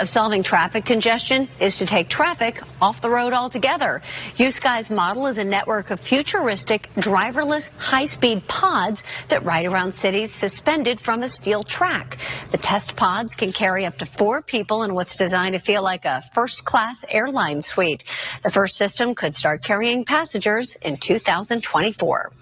of solving traffic congestion is to take traffic off the road altogether. USky's model is a network of futuristic driverless high-speed pods that ride around cities suspended from a steel track. The test pods can carry up to four people in what's designed to feel like a first-class airline suite. The first system could start carrying passengers in 2024.